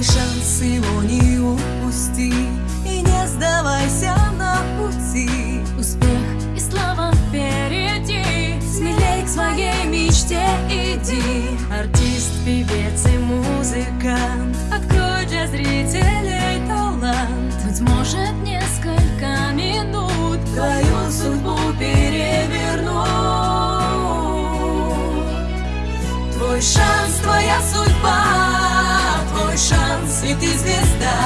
Твой шанс его не упусти. И не сдавайся на пути. Успех и слава впереди. Смелей к своей мечте иди. Артист, певец и музыкант. Открой для зрителей талант. Быть может несколько минут Твою судьбу переверну. Твой шанс, твоя судьба шанс, и ты звезда.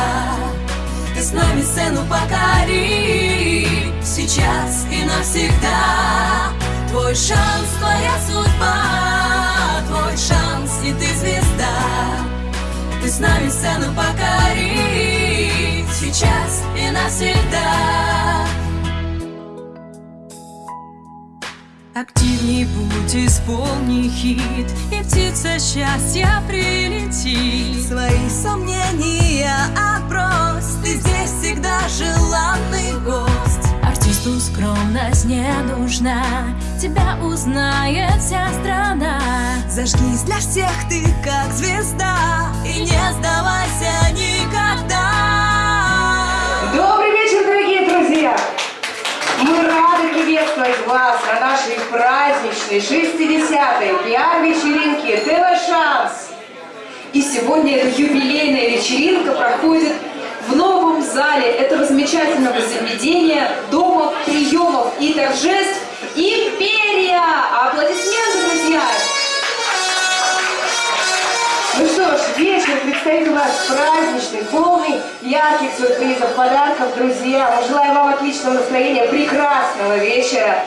Ты с нами сцену покори. Сейчас и навсегда. Твой шанс, твоя судьба. Твой шанс, и ты звезда. Ты с нами сцену покори. Сейчас и навсегда Активней будь, исполни хит И птица счастья прилетит. Свои сомнения отбрось Ты здесь всегда желанный гость. Артисту скромность не нужна Тебя узнает вся страна. Зажгись для всех ты как звезда И не сдавайся никогда. Добрый вечер, дорогие друзья! Мы рады приветствовать вас на нашей праздничной 60-й пиар-вечеринке ТВ Шанс. И сегодня эта юбилейная вечеринка проходит в новом зале этого замечательного заведения Дома приемов и торжеств «Империя». Нас праздничный, полный ярких сюрпризов, подарков, друзья. Мы желаем вам отличного настроения, прекрасного вечера.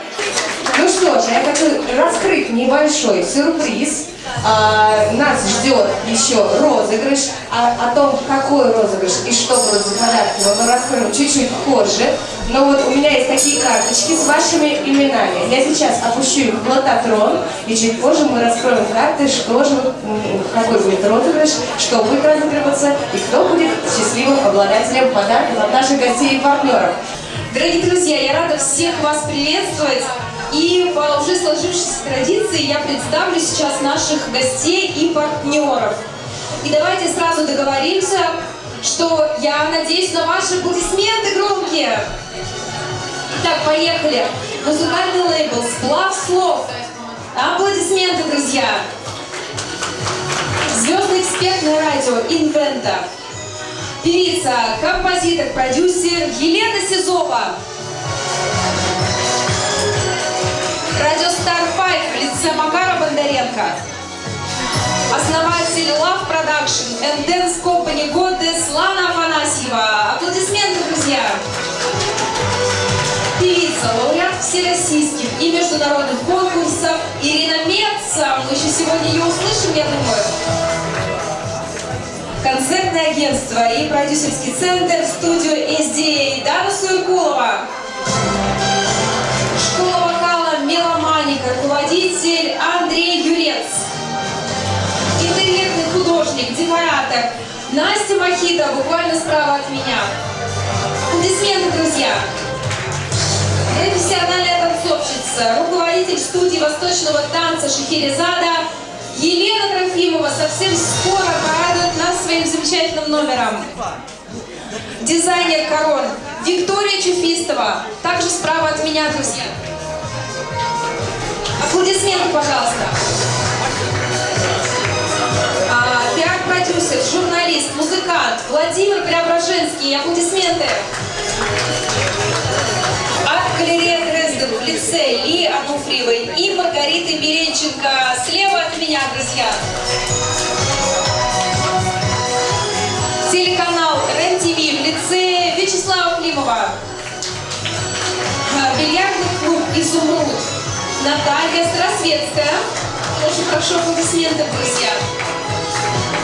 Ну что ж, я хочу раскрыть небольшой сюрприз. А, нас ждет еще розыгрыш. А, о том, какой розыгрыш и что будут за подарки, мы раскроем чуть-чуть позже. Но вот у меня есть такие карточки с вашими именами. Я сейчас опущу их в лототрон, и чуть позже мы раскроем карты, что же, какой будет розыгрыш, что будет разыгрываться, и кто будет счастливым обладателем подарков от наших гостей и партнеров. Дорогие друзья, я рада всех вас приветствовать. И по уже сложившейся традиции я представлю сейчас наших гостей и партнеров. И давайте сразу договоримся, что я надеюсь на ваши аплодисменты громкие. Итак, поехали. Музыкальный лейбл «Сплав слов». Аплодисменты, друзья. Звездное экспертное радио «Инвента». Певица, композитор, продюсер Елена Сизова. Радио Star Five в лице Макара Бондаренко. Основатель Love Production and Dance Company годы Слана Афанасьева. Аплодисменты, друзья! Певица, лауреат всероссийских и международных конкурсов Ирина Меца. Мы еще сегодня ее услышим, я думаю. Концертное агентство и продюсерский центр студию SDA Дана Суйкулова. «Меломаника», руководитель Андрей Юрец. Интерьерный художник, декоратор Настя Махита, буквально справа от меня. Аплодисменты, друзья! Профессиональная танцовщица, руководитель студии восточного танца Шахерезада Елена Трофимова совсем скоро порадует нас своим замечательным номером. Дизайнер корон Виктория Чуфистова, также справа от меня, друзья. Аплодисменты, пожалуйста. А, Пиар-продюсер, журналист, музыкант Владимир Преображенский. Аплодисменты. Арт-галерея Дрезден в лице Ли Ануфриевой и Маргариты Беренченко. Слева от меня, друзья. Телеканал РЕН-ТВ в лице Вячеслава Климова. А, Бильярдный клуб «Изумруд». Наталья Старосветская. Очень хорошо аплодисменты, друзья.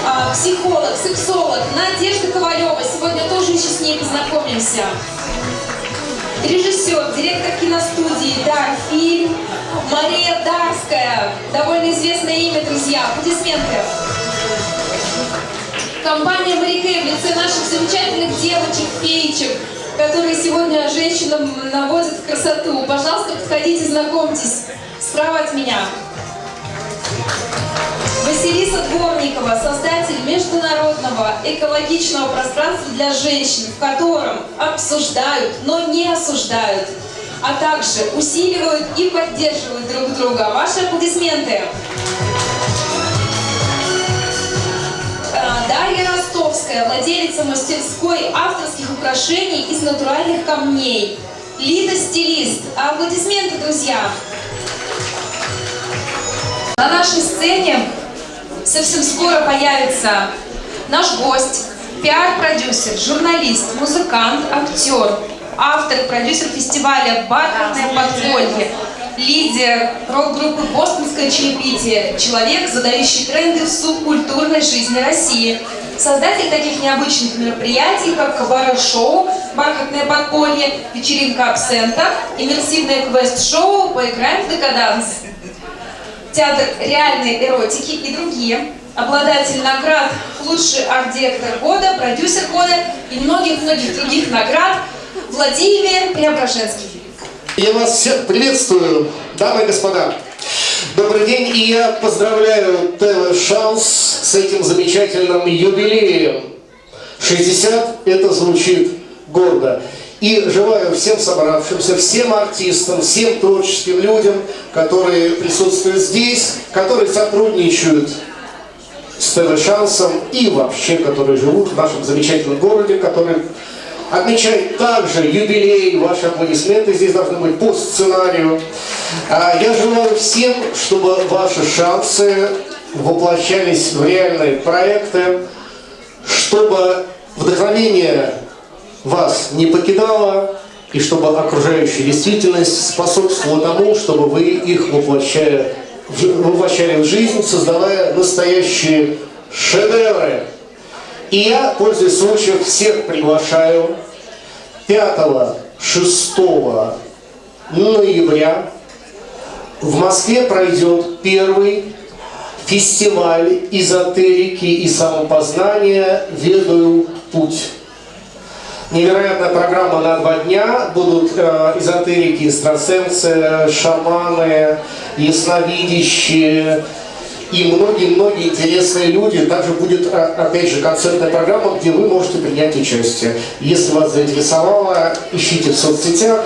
А, Психолог, сексолог Надежда Ковалева. Сегодня тоже еще с ней познакомимся. Режиссер, директор киностудии «Дар фильм» Мария Дарская. Довольно известное имя, друзья. Аплодисменты. Компания «Марикей» в лице наших замечательных девочек, феечек, которые сегодня женщинам наводят красоту. Пожалуйста, подходите, знакомьтесь. Справа от меня. Василиса Дворникова, создатель международного экологичного пространства для женщин, в котором обсуждают, но не осуждают, а также усиливают и поддерживают друг друга. Ваши аплодисменты. А, Дарья Ростовская, владелица мастерской авторских украшений из натуральных камней. Лида Стилист. Аплодисменты, друзья. На нашей сцене совсем скоро появится наш гость, пиар-продюсер, журналист, музыкант, актер, автор, продюсер фестиваля «Бархатное подполье», лидер рок-группы «Бостонское чаепитие», человек, задающий тренды в субкультурной жизни России, создатель таких необычных мероприятий, как кабаре-шоу «Бархатное подполье», вечеринка абсента, иммерсивное квест-шоу «Поиграем в декаданс» театр реальной эротики и другие, обладатель наград «Лучший арт-директор года», «Продюсер года» и многих-многих других наград Владимир Преображенский. Я вас всех приветствую, дамы и господа. Добрый день, и я поздравляю ТВ Шанс с этим замечательным юбилеем. 60 это звучит гордо. И желаю всем собравшимся, всем артистам, всем творческим людям, которые присутствуют здесь, которые сотрудничают с ТВ Шансом и вообще, которые живут в нашем замечательном городе, который отмечает также юбилей, ваши аплодисменты здесь должны быть по сценарию. А Я желаю всем, чтобы ваши шансы воплощались в реальные проекты, чтобы вдохновение вас не покидало, и чтобы окружающая действительность способствовала тому, чтобы вы их воплощали, воплощали в жизнь, создавая настоящие шедевры. И я, пользуясь случаем, всех приглашаю 5-6 ноября в Москве пройдет первый фестиваль эзотерики и самопознания «Ведаю путь». Невероятная программа на два дня. Будут э, эзотерики, экстрасенсы, шаманы, ясновидящие и многие-многие интересные люди. Также будет, а, опять же, концертная программа, где вы можете принять участие. Если вас заинтересовало, ищите в соцсетях,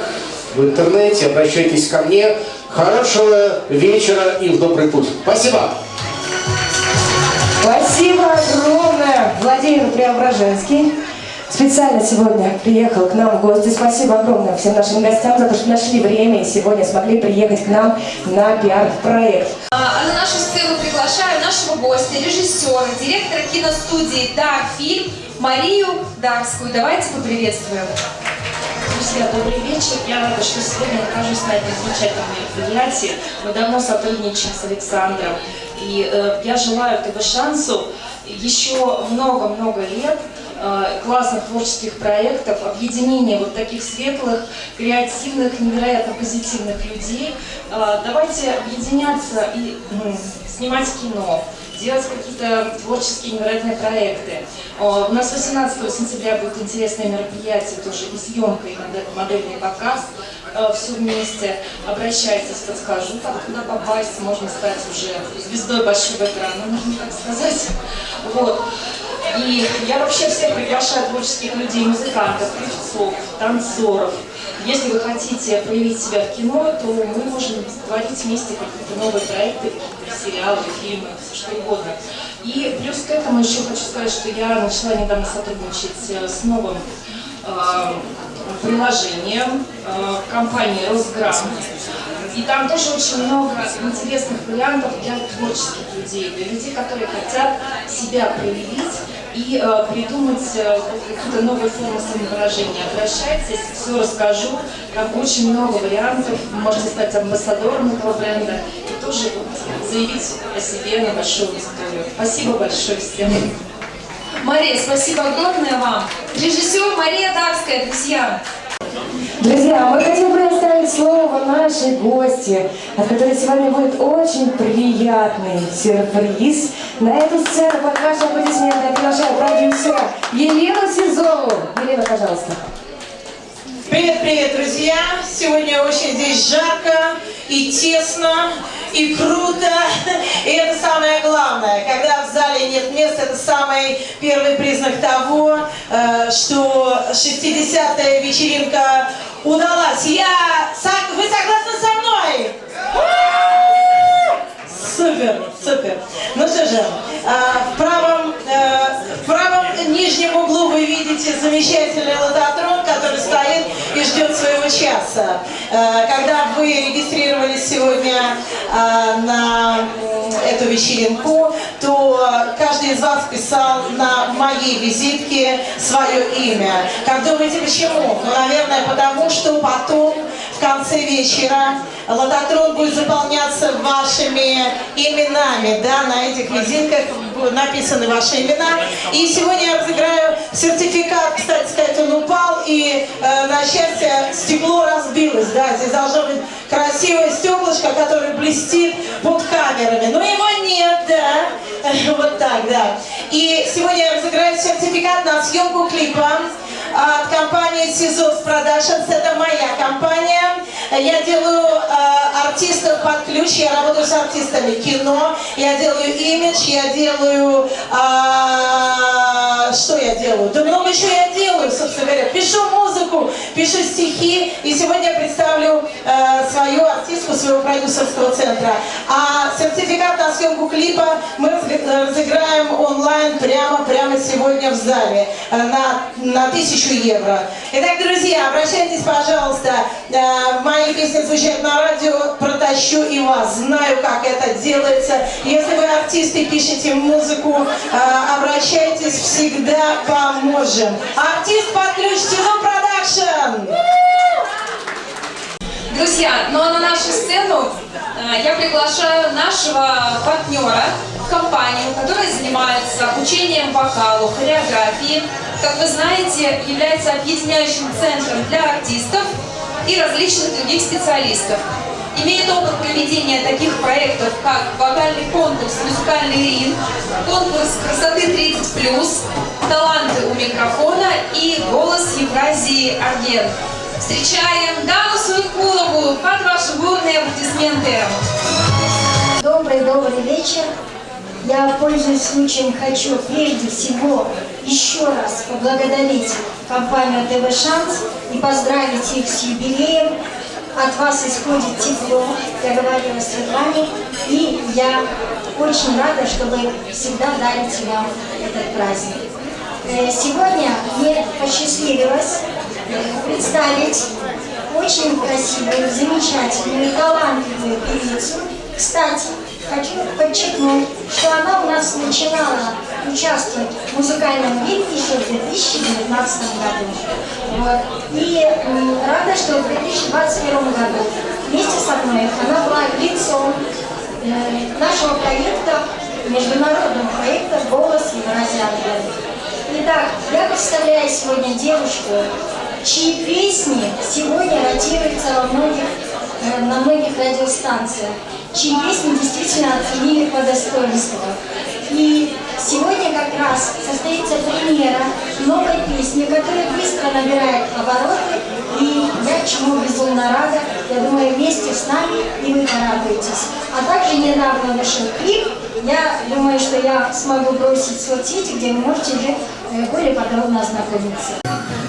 в интернете, обращайтесь ко мне. Хорошего вечера и в добрый путь. Спасибо! Спасибо огромное, Владимир Преображенский. Специально сегодня приехал к нам в гости. Спасибо огромное всем нашим гостям за то, что нашли время и сегодня смогли приехать к нам на пиар-проект. А на нашу сцену приглашаю нашего гостя, режиссера, директора киностудии «Дар Фильм» Марию Дарскую. Давайте поприветствуем. Друзья, добрый вечер. Я рада, что сегодня нахожусь на этом замечательном мероприятии. Мы давно сотрудничаем с Александром. И э, я желаю ТВ шансу еще много-много лет классных творческих проектов, объединения вот таких светлых, креативных, невероятно позитивных людей. Э, давайте объединяться и м, снимать кино, делать какие-то творческие невероятные проекты. О, У нас 18 сентября будет интересное мероприятие, тоже и съемка, и модель- модельный показ. Э, Все вместе. Обращайтесь, подскажу, как туда попасть. Можно стать уже звездой большого экрана, можно так сказать. Вот. И я вообще всех приглашаю творческих людей, музыкантов, певцов, танцоров. Если вы хотите проявить себя в кино, то мы можем творить вместе какие-то новые проекты, сериалы, фильмы, все что угодно. И плюс к этому еще хочу сказать, что я начала недавно сотрудничать э, с новым э, приложением э, компании «Росграм». И там тоже очень много интересных вариантов для творческих людей, для людей, которые хотят себя проявить и э, придумать э, какие-то новые формы самовыражения. Обращайтесь, все расскажу. Там очень много вариантов. Можете стать амбассадором этого бренда и тоже заявить о себе на большую аудиторию. Спасибо большое всем. Мария, спасибо огромное вам. Режиссер Мария Дарская, друзья. Друзья, мы хотим предоставить слово нашей гости, от которой сегодня будет очень приятный сюрприз. На эту сцену под ваши аплодисменты я приглашаю продюсера Елену Сизову. Елена, пожалуйста. Привет, привет, друзья! Сегодня очень здесь жарко и тесно, и круто. И это самое главное. Когда места, это самый первый признак того, э, что 60-я вечеринка удалась. Я... Вы согласны со мной? Супер, супер. Ну что же, а, в правом, э, в правом нижнем углу вы видите замечательный лототрон, который стоит и ждет своего часа. Э, Когда вы регистрировались сегодня а, на эту вечеринку, то каждый из вас писал на моей визитке свое имя. Как думаете, почему? Ну, наверное, потому что потом в конце вечера лототрон будет заполняться вашими именами, да, на этих будут написаны ваши имена. И сегодня я разыграю сертификат, кстати сказать, он упал, и э, на счастье стекло разбилось, да, здесь должно быть красивое стеклышко, которое блестит под камерами, но его нет, да, вот так, да. И сегодня я разыграю сертификат на съемку клипа от компании Сизов Productions. Это моя компания. Я делаю э, артистов под ключ, я работаю с артистами кино, я делаю имидж, я делаю... а, что я делаю? Да много еще я делаю, собственно говоря. Пишу музыку, пишу стихи, и сегодня я представлю э, свою артистку своего продюсерского центра. А сертификат на съемку клипа мы разы- разыграем онлайн прямо, прямо сегодня в зале э, на, на тысячу евро. Итак, друзья, обращайтесь, пожалуйста. Э, Мои песни звучат на радио, протащу и вас. Знаю, как это делается. Если вы артисты, пишете музыку, э, обращайтесь, всегда поможем. Артист под ключ, Тизо Production! Друзья, ну а на нашу сцену э, я приглашаю нашего партнера, компанию, которая занимается обучением вокалу, хореографии. Как вы знаете, является объединяющим центром для артистов и различных других специалистов. Имеет опыт проведения таких проектов, как вокальный конкурс «Музыкальный ринг», конкурс «Красоты 30+,» «Таланты у микрофона» и «Голос Евразии Арген». Встречаем Дану Суикулову под ваши бурные аплодисменты. Добрый-добрый вечер. Я, пользуясь случаем, хочу прежде всего еще раз поблагодарить компанию ТВ «Шанс» и поздравить их с юбилеем. От вас исходит тепло, я говорила Светлане, и я очень рада, что вы всегда дарите вам этот праздник. Э, Сегодня мне посчастливилось э, представить очень красивую, замечательную, талантливую певицу. Кстати, хочу подчеркнуть, что она у нас начинала участвовать в музыкальном виде еще в 2019 году. И рада, что в 2021 году вместе со мной она была лицом э, нашего проекта, международного проекта «Голос Евразии Итак, я представляю сегодня девушку, чьи песни сегодня ротируются во многих, э, на многих радиостанциях, чьи песни действительно оценили по достоинству. И сегодня как раз состоится премьера новой песни, которая быстро набирает обороты, и я чему безумно рада, я думаю, вместе с нами и вы порадуетесь. А также недавно вышел клип, я думаю, что я смогу бросить в соцсети, где вы можете уже более подробно ознакомиться.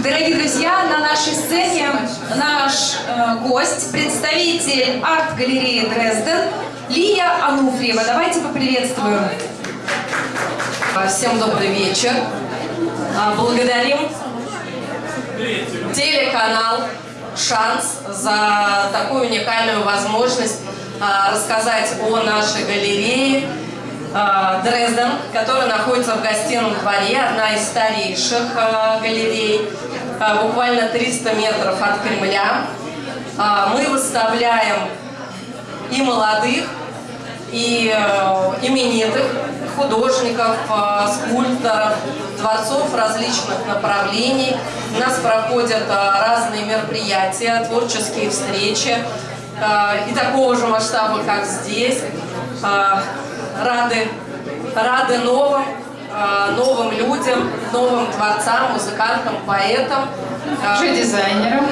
Дорогие друзья, на нашей сцене наш э, гость, представитель арт-галереи Дрезден, Лия Ануфриева. Давайте поприветствуем. Всем добрый вечер. А, Благодарим телеканал «Шанс» за такую уникальную возможность рассказать о нашей галерее Дрезден, которая находится в гостином дворе, одна из старейших а, галерей, а, буквально 300 метров от Кремля. Мы выставляем и молодых, и э, именитых художников, э, скульпторов, творцов различных направлений. У нас проходят э, разные мероприятия, творческие встречи э, и такого же масштаба, как здесь. Рады, рады новым, э, новым людям, новым творцам, музыкантам, поэтам. Э, дизайнером.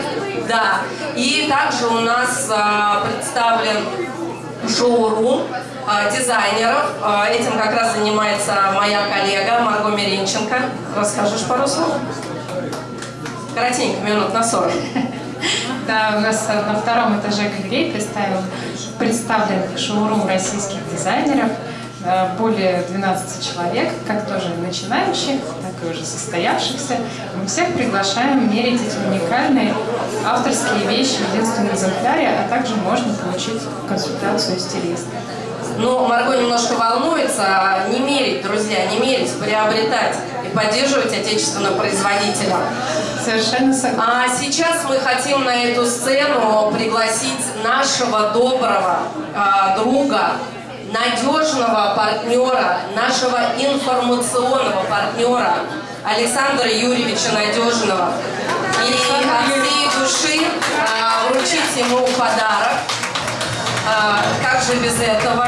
Да. И также у нас э, представлен шоурум дизайнеров. Этим как раз занимается моя коллега Марго Миринченко. Расскажешь пару слов? Коротенько, минут на 40. Да, у нас на втором этаже галереи представлен шоурум российских дизайнеров. Э, Более 12 человек, как тоже начинающих, так и уже состоявшихся. Мы всех приглашаем мерить эти уникальные авторские вещи в единственном экземпляре, а также можно получить консультацию стилиста. Ну, Марго немножко волнуется. Не мерить, друзья, не мерить, приобретать и поддерживать отечественного производителя. Совершенно согласна. А сейчас мы хотим на эту сцену пригласить нашего доброго а, друга, надежного партнера, нашего информационного партнера Александра Юрьевича Надежного. И от всей души а, вручить ему подарок. А, как же без этого?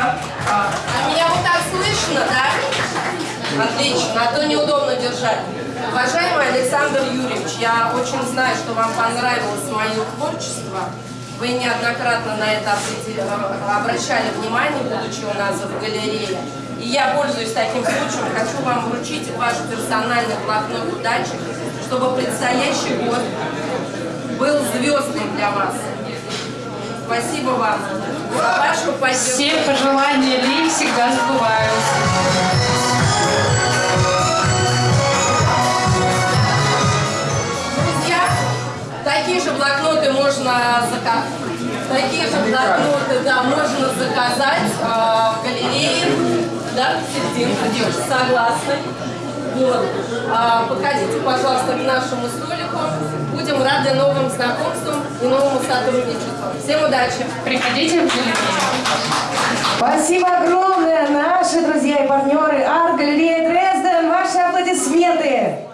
А, а меня вот так слышно, да? Отлично, а то неудобно держать. Уважаемый Александр Юрьевич, я очень знаю, что вам понравилось мое творчество. Вы неоднократно на это э, обращали внимание, будучи у нас в галерее. И я, пользуясь таким случаем, хочу вам вручить ваш персональный блокнот удачи, чтобы предстоящий год был звездным для вас. Спасибо вам за вашу. Все пожелания Ли всегда сбываются. Можно заказать. Такие же блокноты, да, можно заказать э, в галерее. Да, серединка, девушка, согласны. Вот. А, подходите, пожалуйста, к нашему столику. Будем рады новым знакомствам и новому сотрудничеству. Всем удачи! Приходите в галерею. Спасибо огромное, наши друзья и партнеры арт-галерея Дрезден. Ваши аплодисменты.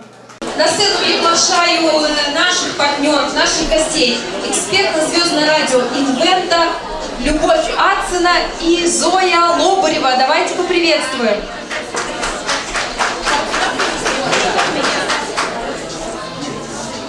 На сцену приглашаю наших партнеров, наших гостей, эксперт на звездное радио Инвента, Любовь Ацина и Зоя Лобарева. Давайте поприветствуем.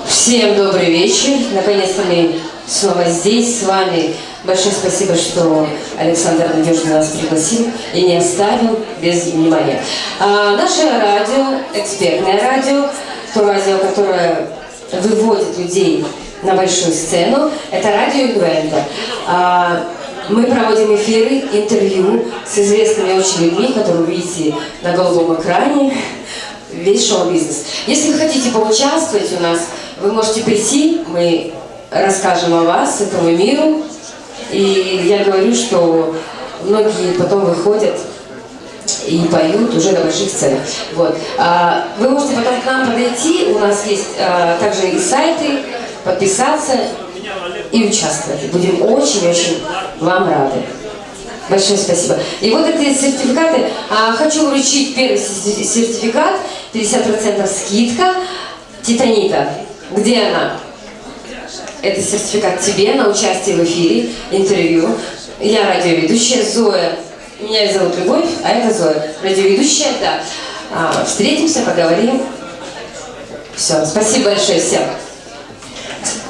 Всем добрый вечер. Наконец-то мы снова здесь с вами. Большое спасибо, что Александр надежно нас пригласил и не оставил без внимания. А, наше радио, экспертное радио, то радио, которое выводит людей на большую сцену, это радио Инвента. А, мы проводим эфиры, интервью с известными очень людьми, которые видите на голубом экране весь шоу-бизнес. Если вы хотите поучаствовать у нас, вы можете прийти, мы расскажем о вас, этому миру. И я говорю, что многие потом выходят и поют уже на больших сценах. Вот. А, Вы можете потом к нам подойти, у нас есть а, также и сайты, подписаться и участвовать. Будем очень-очень вам рады. Большое спасибо. И вот эти сертификаты. А, хочу вручить первый сер- сертификат, 50% скидка. Титанита. Где она? Это сертификат тебе на участие в эфире, интервью. Я радиоведущая Зоя. Меня зовут Любовь, а это Зоя. Радиоведущая, да. А, встретимся, поговорим. Все, спасибо большое всем.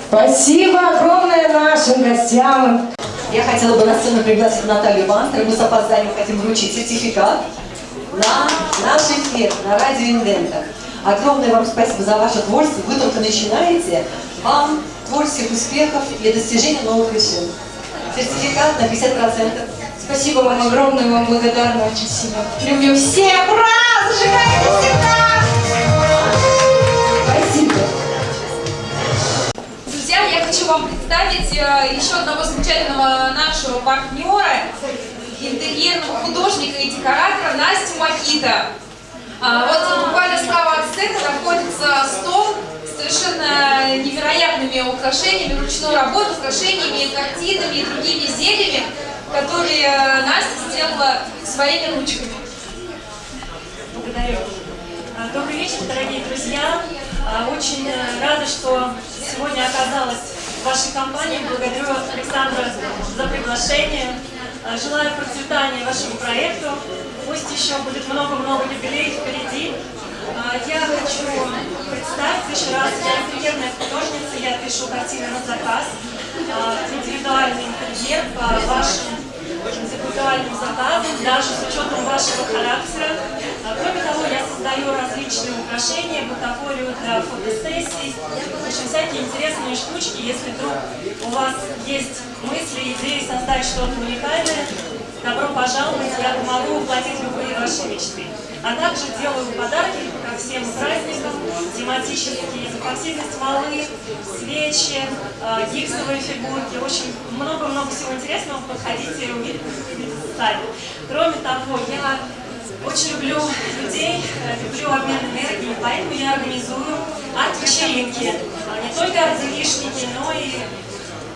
Спасибо огромное нашим гостям. Я хотела бы на сцену пригласить Наталью Бантер. Мы с опозданием хотим вручить сертификат на наш эфир на радио Инвента. Огромное вам спасибо за ваше творчество. Вы только начинаете. Вам творческих успехов и достижения новых вершин. Сертификат на 50%. Спасибо вам огромное, вам благодарна очень сильно. Люблю всех, ура! Зажигайте всегда! Спасибо. Друзья, я хочу вам представить э, еще одного замечательного нашего партнера, интерьерного художника и декоратора Настю Макита. А, Вот буквально справа от сцены находится стол с совершенно невероятными украшениями, ручной работы, украшениями, картинами и другими изделиями, которые э, Настя сделала своими ручками. Благодарю. А, Добрый вечер, дорогие друзья. А, Очень э, рада, что сегодня оказалась в вашей компании. Благодарю Александра за приглашение. А, Желаю процветания вашему проекту. Пусть еще будет много-много юбилеев впереди. Я хочу представить еще раз, я интерьерная художница, я пишу картины на заказ, индивидуальный интерьер по вашим интеллектуальным заказом, даже с учетом вашего характера. А, Кроме того, я создаю различные украшения, бутафорию для фотосессий, в общем, всякие интересные штучки. Если вдруг у вас есть мысли, идеи создать что-то уникальное, добро пожаловать, я помогу воплотить любые ваши мечты. А также делаю подарки ко всем праздникам, тематические, эпоксидной смолы, свечи, э, гипсовые фигурки. Общем, много-много всего интересного. Подходите и увидите сами. Кроме того, я очень люблю людей, э, люблю обмен энергией, поэтому я организую арт-вечеринки. А Не только арт-девишники, но и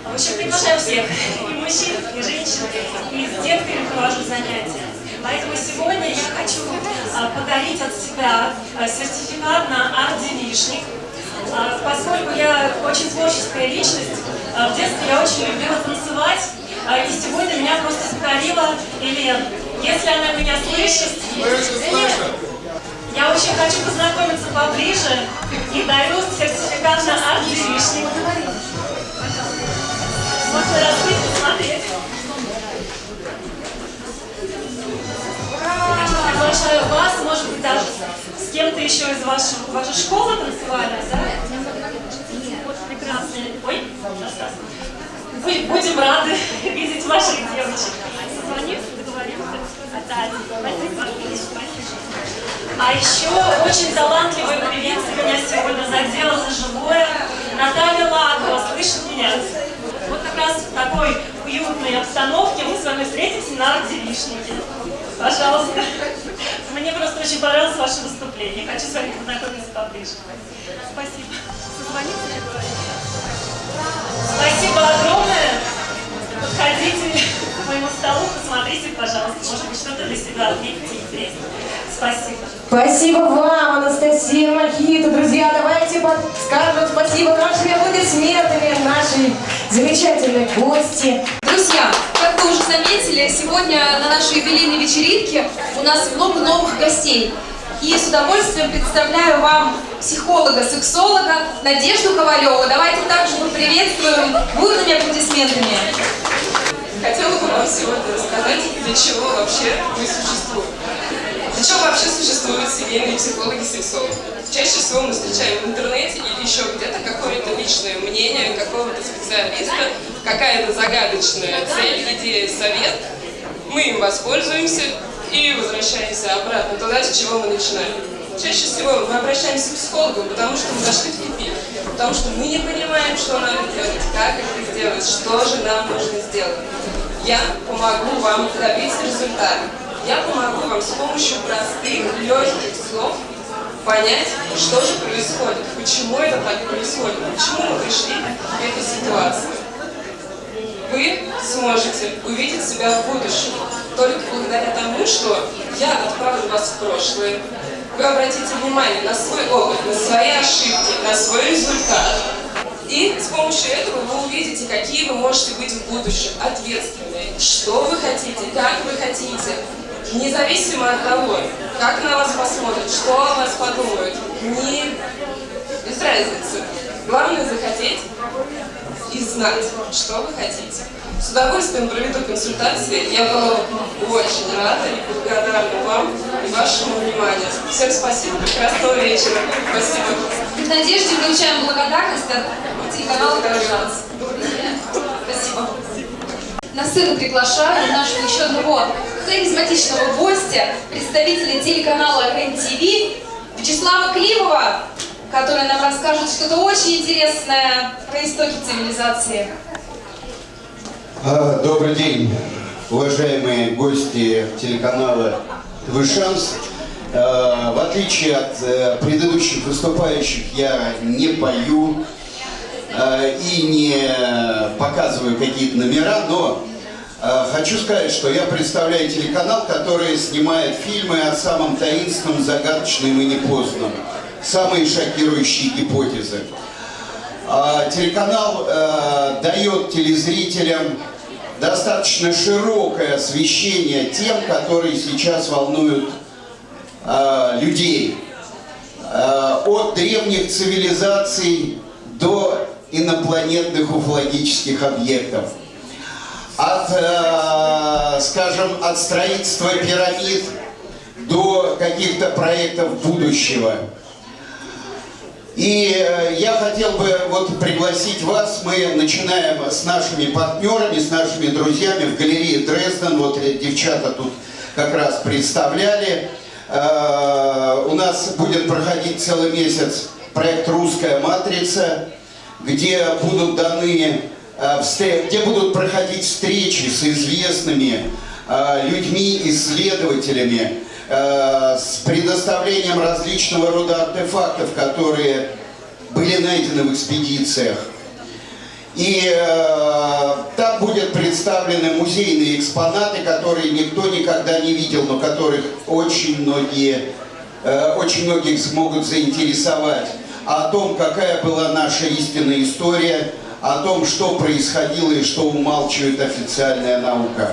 в общем, приглашаю всех, и мужчин, и женщин, и с детками провожу занятия. Поэтому сегодня я хочу а, подарить от себя а, сертификат на арт-девишник. А, Поскольку я очень творческая личность, в детстве я очень любила танцевать, и сегодня меня просто покорила Елена. Если она меня слышит, я очень хочу познакомиться поближе и дарю сертификат на арт-девишник. Можно раскрыть. Я приглашаю вас, может даже с кем-то еще из вашего, вашей школы танцевальной, да? Ой, сейчас. Будем- рады видеть ваших девочек. А еще очень талантливая певица меня сегодня задела за живое. Наталья Лагова, слышит меня? Раз в такой уютной обстановке мы с вами встретимся на арт-девишнике. Пожалуйста. Мне просто очень понравилось ваше выступление. Хочу с вами познакомиться поближе. Спасибо. Договоримся. Спасибо огромное. Подходите к моему столу, посмотрите, пожалуйста. Может быть, что-то для себя отметите интересное. Спасибо. Спасибо вам, Анастасия Махита. Друзья, давайте скажем спасибо нашими аплодисментами нашей замечательной гости. Друзья, как вы уже заметили, сегодня на нашей юбилейной вечеринке у нас много новых гостей. И с удовольствием представляю вам психолога-сексолога Надежду Ковалеву. Давайте также поприветствуем бурными аплодисментами. Хотела бы вам сегодня рассказать, для чего вообще мы существуем. Для чего вообще существуют семейные психологи-сексологи? Чаще всего мы встречаем в интернете или еще где-то какое-то личное мнение какого-то специалиста, какая-то загадочная цель, идея, совет. Мы им воспользуемся и возвращаемся обратно туда, с чего мы начинали. Чаще всего мы обращаемся к психологам, потому что мы зашли в тупик, потому что мы не понимаем, что надо делать, как это сделать, что же нам нужно сделать. Я помогу вам добиться результата. Я помогу вам с помощью простых, легких слов понять, что же происходит, почему это так происходит, почему мы пришли к этой ситуации. Вы сможете увидеть себя в будущем только благодаря тому, что я отправлю вас в прошлое. Вы обратите внимание на свой опыт, на свои ошибки, на свой результат. И с помощью этого вы увидите, какие вы можете быть в будущем, ответственные, что вы хотите, как вы хотите, независимо от того, как на вас посмотрят, что о вас подумают, не без разницы. Главное захотеть и знать, что вы хотите. С удовольствием проведу консультации. Я была очень рада и благодарна вам и вашему вниманию. Всем спасибо, прекрасного вечера. Спасибо. К Надежде получаем благодарность от телеканала «Горожанс». На сцену приглашаю нашего еще одного харизматичного гостя, представителя телеканала РЕН-ТВ Вячеслава Климова, который нам расскажет что-то очень интересное про истоки цивилизации. А, Добрый день, уважаемые гости телеканала «Твой шанс». А, В отличие от э, предыдущих выступающих, я не пою и не показываю какие-то номера, но а, хочу сказать, что я представляю телеканал, который снимает фильмы о самом таинственном, загадочном и непознанном. Самые шокирующие гипотезы. А, Телеканал э, дает телезрителям достаточно широкое освещение тем, которые сейчас волнуют э, людей. Э, от древних цивилизаций до инопланетных уфологических объектов. от, э, скажем, от строительства пирамид до каких-то проектов будущего. И э, я хотел бы вот пригласить вас, мы начинаем с нашими партнерами, с нашими друзьями в галерее Дрезден, вот девчата тут как раз представляли. Э, у нас будет проходить целый месяц проект «Русская матрица», где будут даны, где будут проходить встречи с известными людьми, исследователями, Э, с предоставлением различного рода артефактов, которые были найдены в экспедициях. И э, там будут представлены музейные экспонаты, которые никто никогда не видел, но которых очень многие, э, очень многих смогут заинтересовать. О том, какая была наша истинная история, о том, что происходило и что умалчивает официальная наука.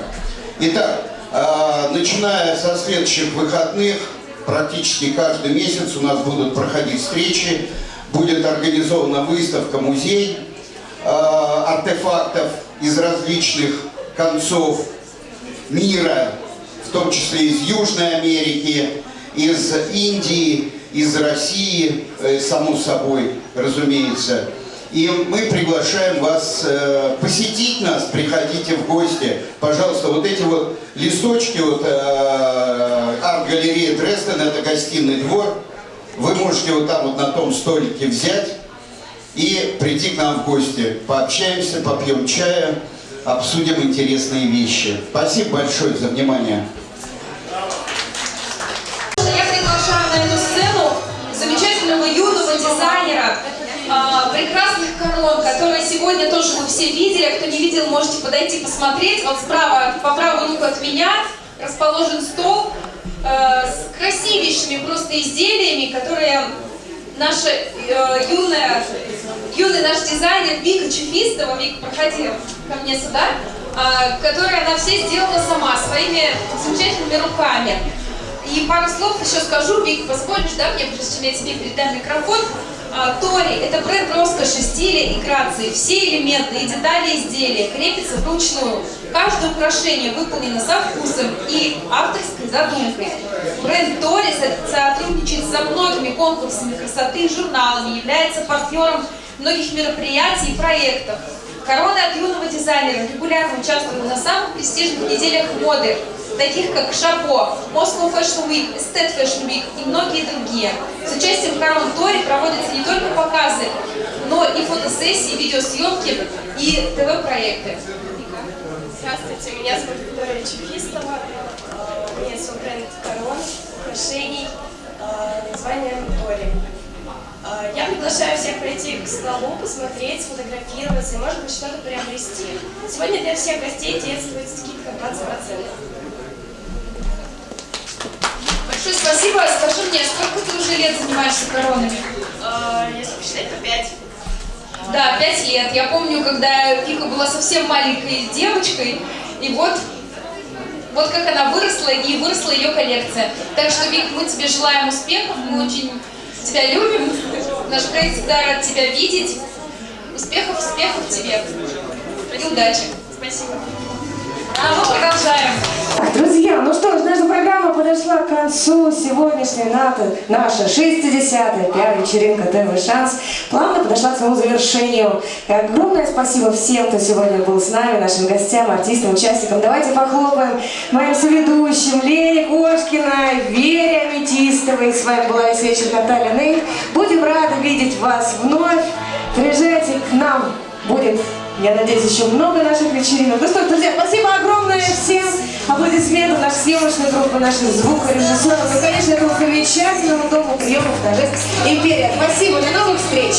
Итак, а, начиная со следующих выходных, практически каждый месяц у нас будут проходить встречи, будет организована выставка, музей а, артефактов из различных концов мира, в том числе из Южной Америки, из Индии, из России, э, само собой, разумеется. И мы приглашаем вас э, посетить нас, приходите в гости. Пожалуйста, вот эти вот листочки, вот э, арт-галерея Дрезден, это гостиный двор. Вы можете вот там вот на том столике взять и прийти к нам в гости. Пообщаемся, попьем чая, обсудим интересные вещи. Спасибо большое за внимание. Корон, которые сегодня тоже мы все видели. Кто не видел, можете подойти посмотреть. Вот справа, по правую руку от меня расположен стол э, с красивейшими просто изделиями, которые наша э, юная, юный наш дизайнер Вика Чефистова, Вика, проходи ко мне сюда, э, которая она все сделала сама, своими замечательными руками. И пару слов еще скажу, Вика, позволишь, да, мне, прежде чем я тебе передам микрофон, а, Тори – это бренд роскоши, стиля и грации. Все элементы и детали изделия крепятся вручную. Каждое украшение выполнено со вкусом и авторской задумкой. Бренд Тори сотрудничает со многими конкурсами красоты и журналами, является партнером многих мероприятий и проектов. Короны от юного дизайнера регулярно участвуют на самых престижных неделях моды, таких как Шапо, Moscow Fashion Week, Estate Fashion Week и многие другие. С участием Корон Тори проводятся не только показы, но и фотосессии, видеосъемки и ТВ-проекты. Здравствуйте, меня зовут Виктория Чехистова. У меня свой бренд корон, украшений, название Тори. Я приглашаю всех прийти к столу, посмотреть, сфотографироваться и, может быть, что-то приобрести. Сегодня для всех гостей действует скидка 20%. Большое спасибо. Скажи мне, сколько ты уже лет занимаешься коронами? Если посчитать, то 5. Да, 5 лет. Я помню, когда Вика была совсем маленькой девочкой, и вот вот как она выросла, и выросла ее коллекция. Так что, Вик, мы тебе желаем успехов, мы очень тебя любим. Наш проект всегда рад тебя видеть. Успехов, успехов тебе. И удачи. Спасибо. А мы продолжаем. Друзья, ну что ж, наша программа подошла к концу. Сегодняшняя наша 60-я пиар-вечеринка ТВ «Шанс» плавно подошла к своему завершению. И огромное спасибо всем, кто сегодня был с нами, нашим гостям, артистам, участникам. Давайте похлопаем моим соведущим Лене Кошкиной, Вере Аметистовой. С вами была весь вечер Наталья Ней. Будем рады видеть вас вновь. Приезжайте к нам. Будет я надеюсь, еще много наших вечеринок. Ну что ж, друзья, спасибо огромное всем. Аплодисменты нашей съемочной группы, наших звукорежиссеров и, конечно, этому замечательному дому приемов торжеств «Империя». Спасибо, до новых встреч!